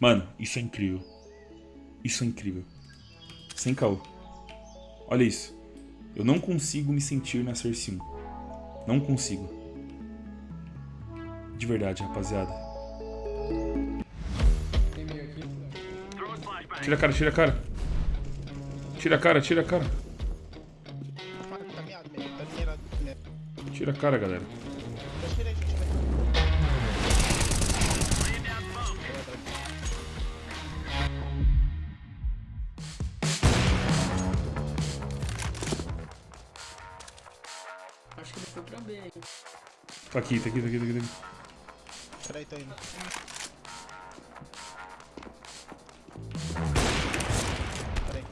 Mano, isso é incrível. Isso é incrível. Sem caô. Olha isso. Eu não consigo me sentir na Cersei 1. Não consigo. De verdade, rapaziada. Tira a cara, tira a cara. Tira a cara, tira a cara. Tira a cara, galera. Hein? Tá aqui, tá aqui, tá aqui, tá aqui. Tá aqui. Peraí, tô indo. Peraí.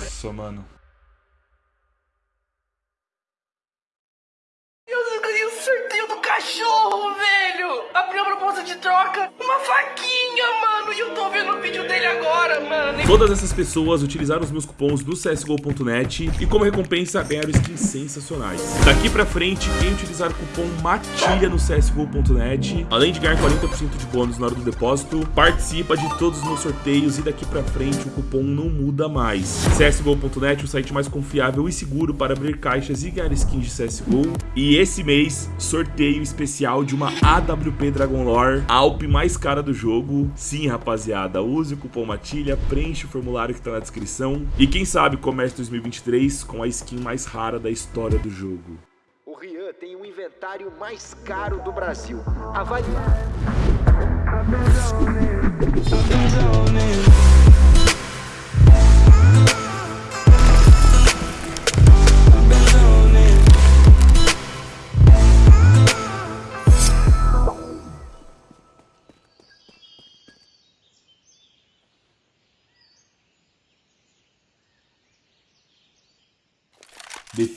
Nossa, mano. Todas essas pessoas utilizaram os meus cupons do CSGO.net e como recompensa ganharam skins sensacionais. Daqui pra frente, quem utilizar o cupom MATILHA no CSGO.net, além de ganhar 40% de bônus na hora do depósito, participa de todos os meus sorteios e daqui pra frente o cupom não muda mais. CSGO.net, o site mais confiável e seguro para abrir caixas e ganhar skins de CSGO. E esse mês, sorteio especial de uma AWP Dragon Lore, a Alp mais cara do jogo. Sim, rapaziada, use o cupom MATILHA, preenche o formulário que tá na descrição. E quem sabe comece 2023 com a skin mais rara da história do jogo. O Rian tem o inventário mais caro do Brasil. Avalie.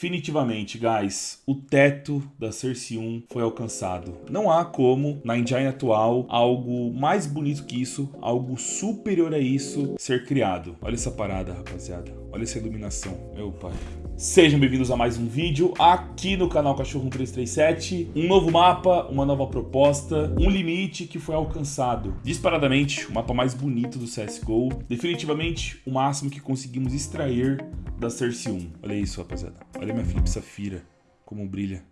Definitivamente, guys, o teto da Cersei 1 foi alcançado. Não há como, na engine atual, algo mais bonito que isso, algo superior a isso, ser criado. Olha essa parada, rapaziada. Olha essa iluminação. Meu pai. Sejam bem-vindos a mais um vídeo aqui no canal Cachorro 1337. Um novo mapa, uma nova proposta, um limite que foi alcançado. Disparadamente, o mapa mais bonito do CSGO. Definitivamente, o máximo que conseguimos extrair da Cersei 1. Olha isso, rapaziada. Olha minha Flip Safira, como brilha.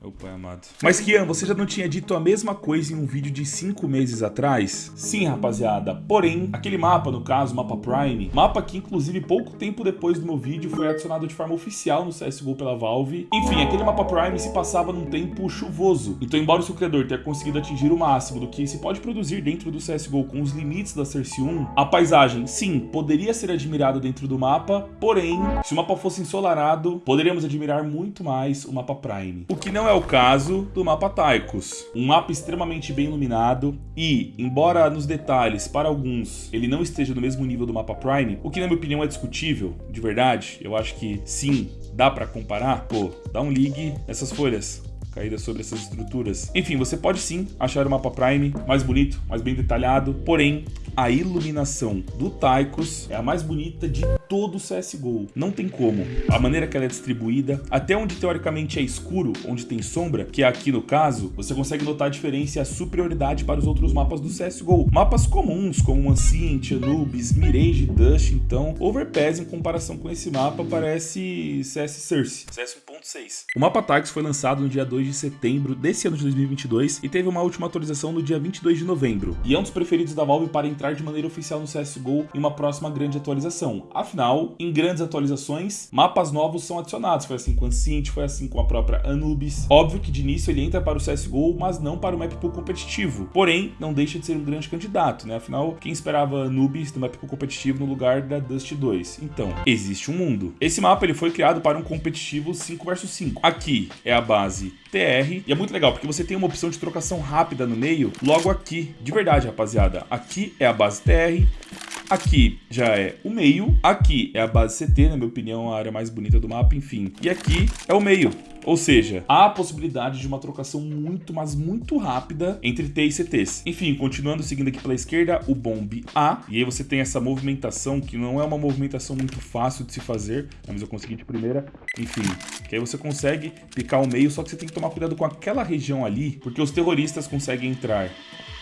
Meu pai amado. Mas Kian, você já não tinha dito a mesma coisa em um vídeo de 5 meses atrás? Sim, rapaziada. Porém, aquele mapa, no caso, mapa Prime, mapa que inclusive pouco tempo depois do meu vídeo foi adicionado de forma oficial no CSGO pela Valve. Enfim, aquele mapa Prime se passava num tempo chuvoso. Então, embora o seu criador tenha conseguido atingir o máximo do que se pode produzir dentro do CSGO com os limites da Cersei 1, a paisagem, sim, poderia ser admirada dentro do mapa, porém, se o mapa fosse ensolarado, poderíamos admirar muito mais o mapa Prime. O que não é o caso do mapa Taikos. Um mapa extremamente bem iluminado e, embora nos detalhes, para alguns, ele não esteja no mesmo nível do mapa Prime, o que na minha opinião é discutível, de verdade, eu acho que sim, dá pra comparar, pô, dá um ligue nessas folhas caídas sobre essas estruturas. Enfim, você pode sim achar o mapa Prime mais bonito, mais bem detalhado, porém, a iluminação do Taikos é a mais bonita de todo o CSGO. Não tem como. A maneira que ela é distribuída, até onde teoricamente é escuro, onde tem sombra, que é aqui no caso, você consegue notar a diferença e a superioridade para os outros mapas do CSGO. Mapas comuns, como Ancient, Anubis, Mirage, Dust, então, Overpass em comparação com esse mapa parece CS CS 1.6. O mapa Taikos foi lançado no dia 2 de setembro desse ano de 2022 e teve uma última atualização no dia 22 de novembro. E é um dos preferidos da Valve para entrar de maneira oficial no CSGO em uma próxima grande atualização. Afinal, em grandes atualizações, mapas novos são adicionados. Foi assim com Ancient, foi assim com a própria Anubis. Óbvio que de início ele entra para o CSGO, mas não para o map pool competitivo. Porém, não deixa de ser um grande candidato, né? Afinal, quem esperava Anubis no map pool competitivo no lugar da Dust 2? Então, existe um mundo. Esse mapa ele foi criado para um competitivo 5 vs 5. Aqui é a base TR. E é muito legal, porque você tem uma opção de trocação rápida no meio, logo aqui. De verdade, rapaziada. Aqui é a base TR. Aqui já é o meio, aqui é a base CT, na minha opinião, a área mais bonita do mapa, enfim. E aqui é o meio. Ou seja, há a possibilidade de uma trocação muito, mas muito rápida entre T e CTs. Enfim, continuando seguindo aqui pela esquerda, o bomb A. E aí você tem essa movimentação, que não é uma movimentação muito fácil de se fazer, mas eu consegui de primeira. Enfim, que aí você consegue picar o meio, só que você tem que tomar cuidado com aquela região ali, porque os terroristas conseguem entrar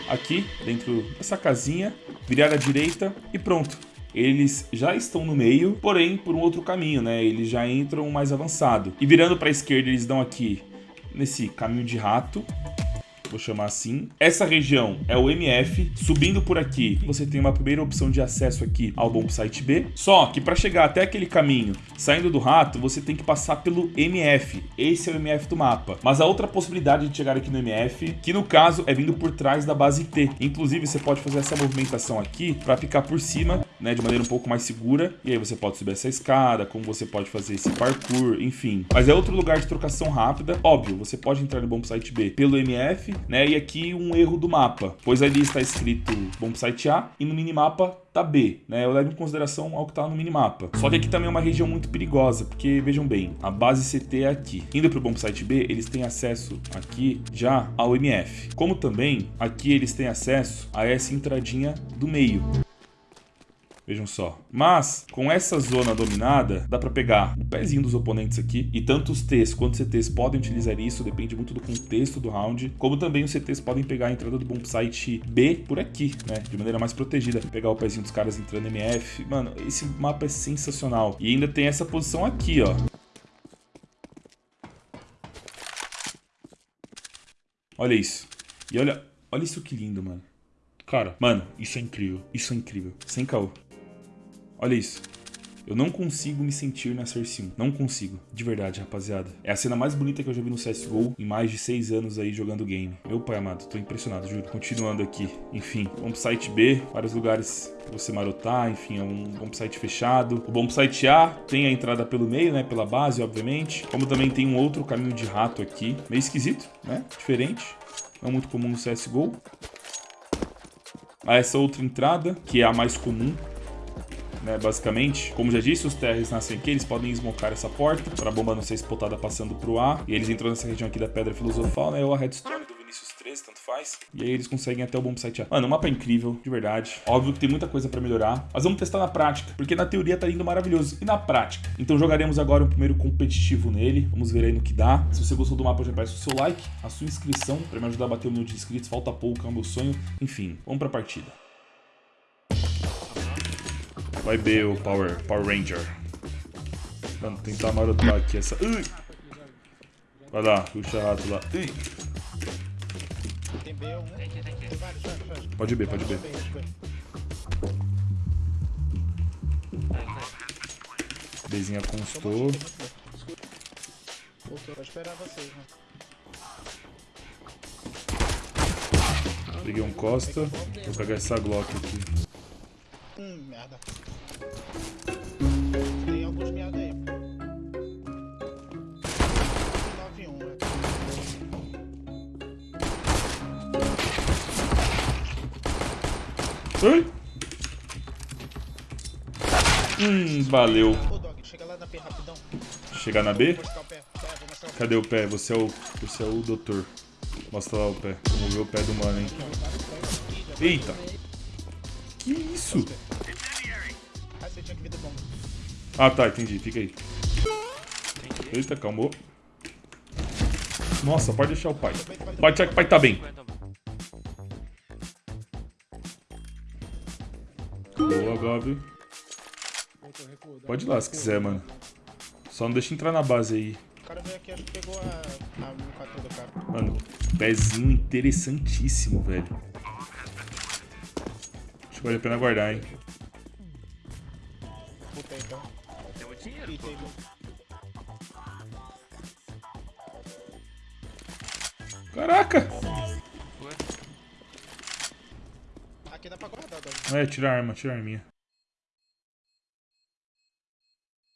aqui dentro dessa casinha, virar à direita e pronto. Eles já estão no meio, porém por um outro caminho, né? Eles já entram mais avançado. E virando para a esquerda, eles dão aqui nesse caminho de rato vou chamar assim. Essa região é o MF. Subindo por aqui, você tem uma primeira opção de acesso aqui ao bom site B. Só que para chegar até aquele caminho, saindo do rato, você tem que passar pelo MF. Esse é o MF do mapa. Mas a outra possibilidade de chegar aqui no MF, que no caso é vindo por trás da base T. Inclusive, você pode fazer essa movimentação aqui para ficar por cima, né, de maneira um pouco mais segura. E aí você pode subir essa escada, como você pode fazer esse parkour, enfim. Mas é outro lugar de trocação rápida. Óbvio, você pode entrar no bom site B pelo MF, né? E aqui um erro do mapa, pois ali está escrito bom site A e no minimapa tá B, né? Eu levo em consideração ao que tá no minimapa. Só que aqui também é uma região muito perigosa, porque vejam bem, a base CT é aqui. Indo pro bom site B, eles têm acesso aqui já ao MF. Como também aqui eles têm acesso a essa entradinha do meio. Vejam só. Mas, com essa zona dominada, dá para pegar o pezinho dos oponentes aqui. E tanto os T's quanto os CTs podem utilizar isso, depende muito do contexto do round. Como também os CTs podem pegar a entrada do bom site B por aqui, né? De maneira mais protegida. Pegar o pezinho dos caras entrando MF. Mano, esse mapa é sensacional. E ainda tem essa posição aqui, ó. Olha isso. E olha, olha isso que lindo, mano. Cara, mano, isso é incrível. Isso é incrível. Sem caô. Olha isso. Eu não consigo me sentir na Cersei 1. Não consigo. De verdade, rapaziada. É a cena mais bonita que eu já vi no CSGO em mais de 6 anos aí jogando game. Meu pai amado, tô impressionado, juro. Continuando aqui. Enfim, vamos pro site B. Vários lugares pra você marotar. Enfim, é um bom site fechado. O bom site A tem a entrada pelo meio, né? Pela base, obviamente. Como também tem um outro caminho de rato aqui. Meio esquisito, né? Diferente. Não muito comum no CSGO. A essa outra entrada, que é a mais comum né, basicamente. Como já disse, os TRs nascem aqui, eles podem esmocar essa porta para a bomba não ser espotada passando pro A. E eles entram nessa região aqui da Pedra Filosofal, né, ou a Redstone do Vinicius 13, tanto faz. E aí eles conseguem até o bom site A. Mano, o mapa é incrível, de verdade. Óbvio que tem muita coisa para melhorar, mas vamos testar na prática, porque na teoria tá indo maravilhoso. E na prática? Então jogaremos agora o primeiro competitivo nele, vamos ver aí no que dá. Se você gostou do mapa, já peço o seu like, a sua inscrição, para me ajudar a bater o número de inscritos, falta pouco, é o meu sonho. Enfim, vamos pra partida. Vai B o Power, Power Ranger. Vamos tentar marotar aqui essa... Ui! Vai lá, puxa rato lá. Ui! Pode B, pode B. Bzinha constou. Vou esperar vocês, né? Peguei um Costa. Vou pegar essa Glock aqui. Hum, merda. Tem alguns merda aí. 9-1, né? Ai! Hum, valeu. Ô, Dog, chega lá na P rapidão. Chegar na B? Cadê o pé? Você é o, você é o doutor. Mostra lá o pé. Vamos ver o pé do mano, hein? Eita! Isso? Ah, tá, entendi. Fica aí. Eita, calmou. Nossa, pode deixar o pai. Pode deixar que o pai tá bem. Boa, Gob. Pode ir lá se quiser, mano. Só não deixa entrar na base aí. O cara veio aqui, acho que pegou a, a M4 do cara. Mano, pezinho interessantíssimo, velho. Vale a pena guardar, hein? Puta então. Tem um. Caraca! Aqui dá pra guardar, Dog. É, tira a arma, tira a arminha.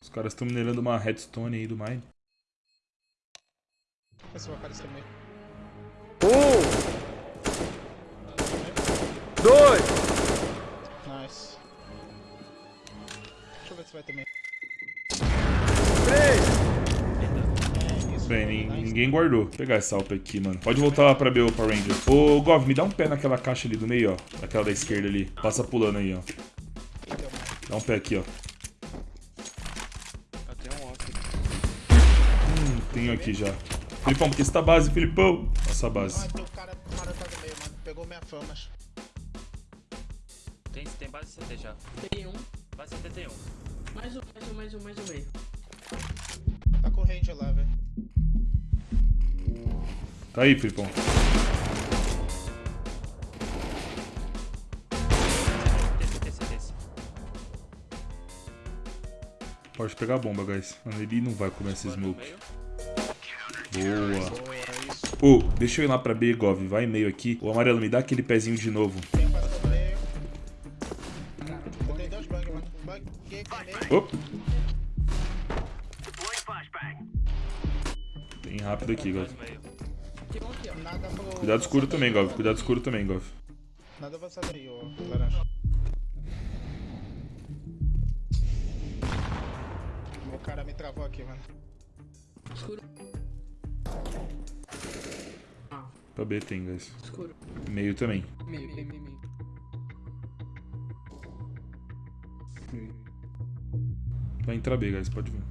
Os caras estão minerando uma redstone aí do mine. Vê se vai aparecer meio. Um, dois, Nice. Deixa eu ver se vai isso. Bem, ninguém guardou. Vou pegar essa alpa aqui, mano. Pode voltar lá pra B, Power Ranger. Ô, Gov, me dá um pé naquela caixa ali do meio, ó. Naquela da esquerda ali. Passa pulando aí, ó. Então, Dá um pé aqui, ó. Hum, tenho aqui já. Filipão, porque essa base, Filipão. Essa Ah, base. tem o cara marotado no meio, mano. Pegou minha Famas. Tem, base CT já. Tem um. Tem um. Mais um, mais um, mais um, mais um meio. Tá com range lá, velho. Tá aí, CT. Pode pegar a bomba, guys. Mano, ele não vai comer esse smoke. Boa. Boa, é isso. Ô, deixa eu ir lá pra B, Gov. Vai meio aqui. O amarelo, me dá aquele pezinho de novo. Ô. Bem rápido aqui, Gov. Cuidado escuro também, Gov. Cuidado escuro também, Gov. Nada avançado aí, ô laranja. Meu cara me travou aqui, mano. Escuro. Pra B tem, guys. escuro. Meio também. Meio, meio, meio, entrar B, guys. Pode vir.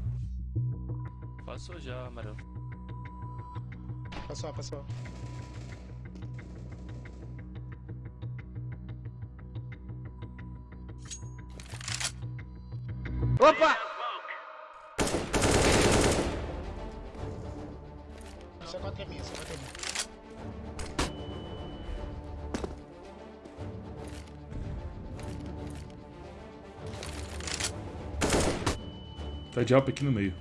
Passou já, amarelo. Passou, passou. Opa! Tá de aqui no meio.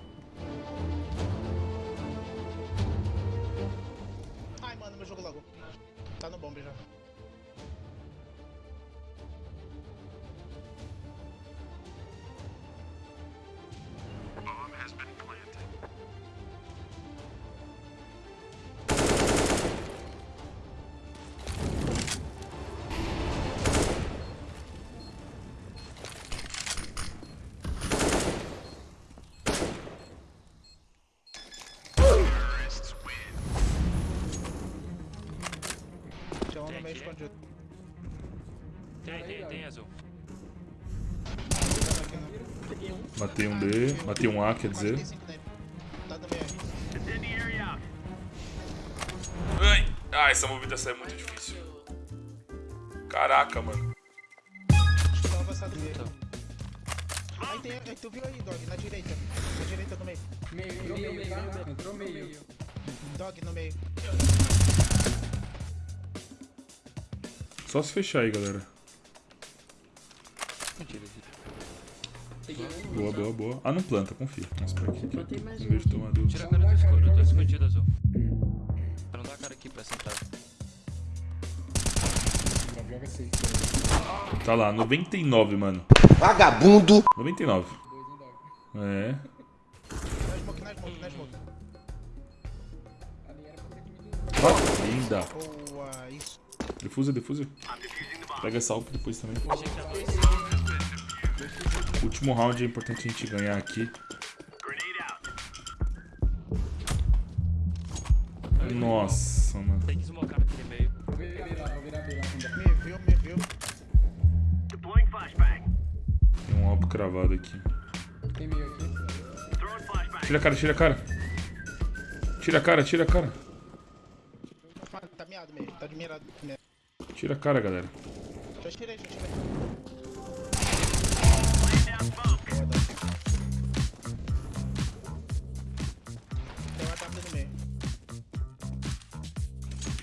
Matei um B. Matei um A, quer dizer. 45 nele. No meio aí. Ai, ah, essa movimentação é muito difícil. Caraca, mano. Aí tem, aí tu viu aí, Dog, na direita. Na direita no meio. Meio, meio, meio, meio, meio. Entrou meio. Dog no meio. Só se fechar aí, galera. Boa, boa, boa. Ah, não planta, confia. Mas pra aqui. mais um. vez de tomar dúvida. Tira a cara do escuro, eu tô escondido azul. Pra não dar a cara aqui pra sentar. Tá lá, 99, mano. Vagabundo! 99. É. Na smoke, na smoke, na smoke. Ah, linda. Defusa, defusa. Pega essa alp depois também. Último round é importante a gente ganhar aqui. Nossa, mano. Tem que smocar naquele meio. Me viu, me viu. Tem um alpo cravado aqui. Tira a cara, tira a cara. Tira a cara, tira a cara. Tá miado meio. Tá de mirado. Tira a cara, galera. Já tirei, já tirei.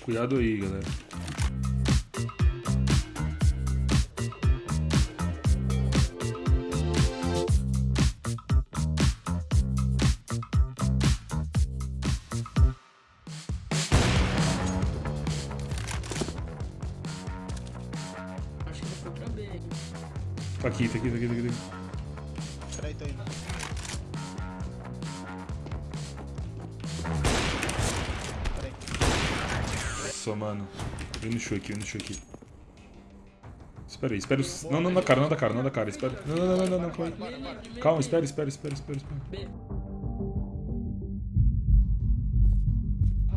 Cuidado aí, galera. Nossa, mano. Vem no show aqui, vem no show aqui. Espera aí, espera. os- Não, não da cara, não da cara, não da cara. Espera. Não, não, não, não, não, não. Calma, calma espera, espera, espera, espera, espera.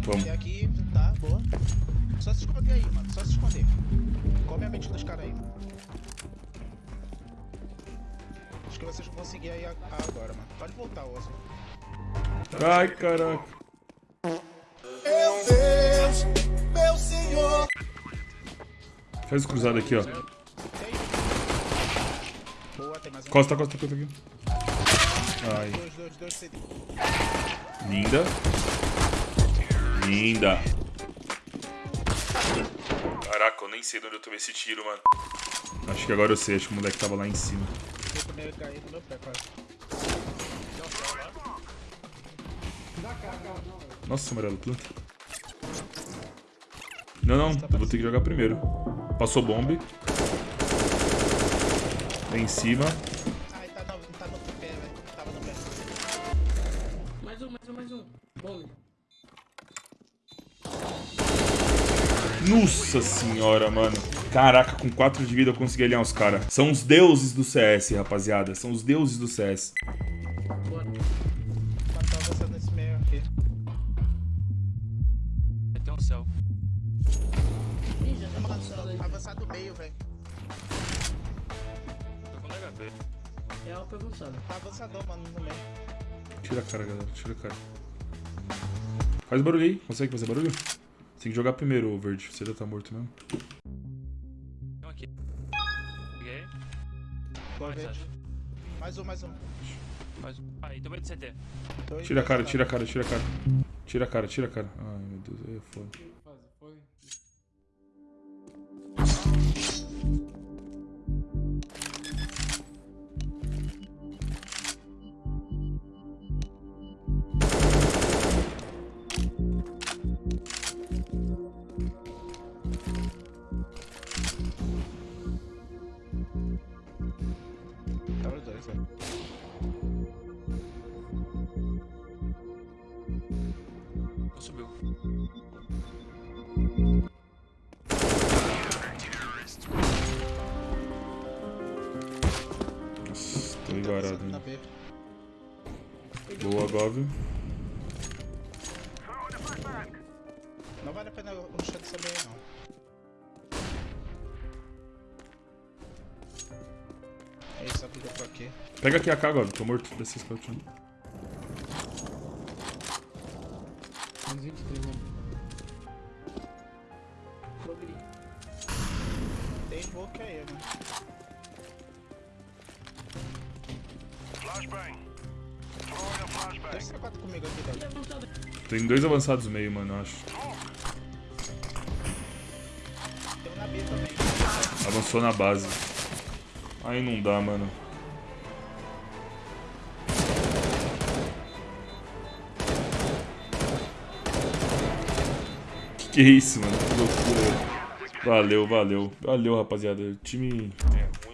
Vamos. Aqui, tá, boa. Só se esconder aí, mano. Só se esconder. Come a mente dos caras aí. Acho que vocês vão conseguir aí agora, mano. Pode voltar, Osso. Ai, caraca. Faz o cruzado aqui, ó. Boa, tem mais um. Costa, costa, costa aqui. Ai, linda. Linda. Caraca, eu nem sei de onde eu tomei esse tiro, mano. Acho que agora eu sei, acho que o moleque tava lá em cima. Nossa, amarelo, planta. Não, não, eu vou ter que jogar primeiro. Passou bombe. Tem em cima. Ai, tá no, tá no pé, velho. Tava no pé. Mais um, mais um, mais um. Bom. Nossa senhora, mano. Caraca, com 4 de vida eu consegui alinhar os caras. São os deuses do CS, rapaziada. São os deuses do CS. Avançado. Tá avançador, mano, no meio. Tira a cara, galera. Tira a cara. Faz barulho aí. Consegue fazer barulho? Tem que jogar primeiro, ô verde. Você já tá morto mesmo. Tem um aqui. Peguei. Boa, Mais verde. Mais um, mais um. Mais um. Aí, tomei de CT. Tira a cara, tira a cara, tira a cara. Tira a cara, tira a cara. Ai, meu Deus. Aí é foda. Gov. Não vale a pena ruxar dessa meio, não. É isso, abriga por aqui. Pega aqui a K, Gov. Tô morto. Desce esse cantinho. Menos 23, mano. Comigo aqui. Levantado. Tem dois avançados meio, mano, eu acho. Tem um na B também. Avançou na base. Aí não dá, mano. Que que é isso, mano? Que loucura. Valeu, valeu. Valeu, rapaziada. O time é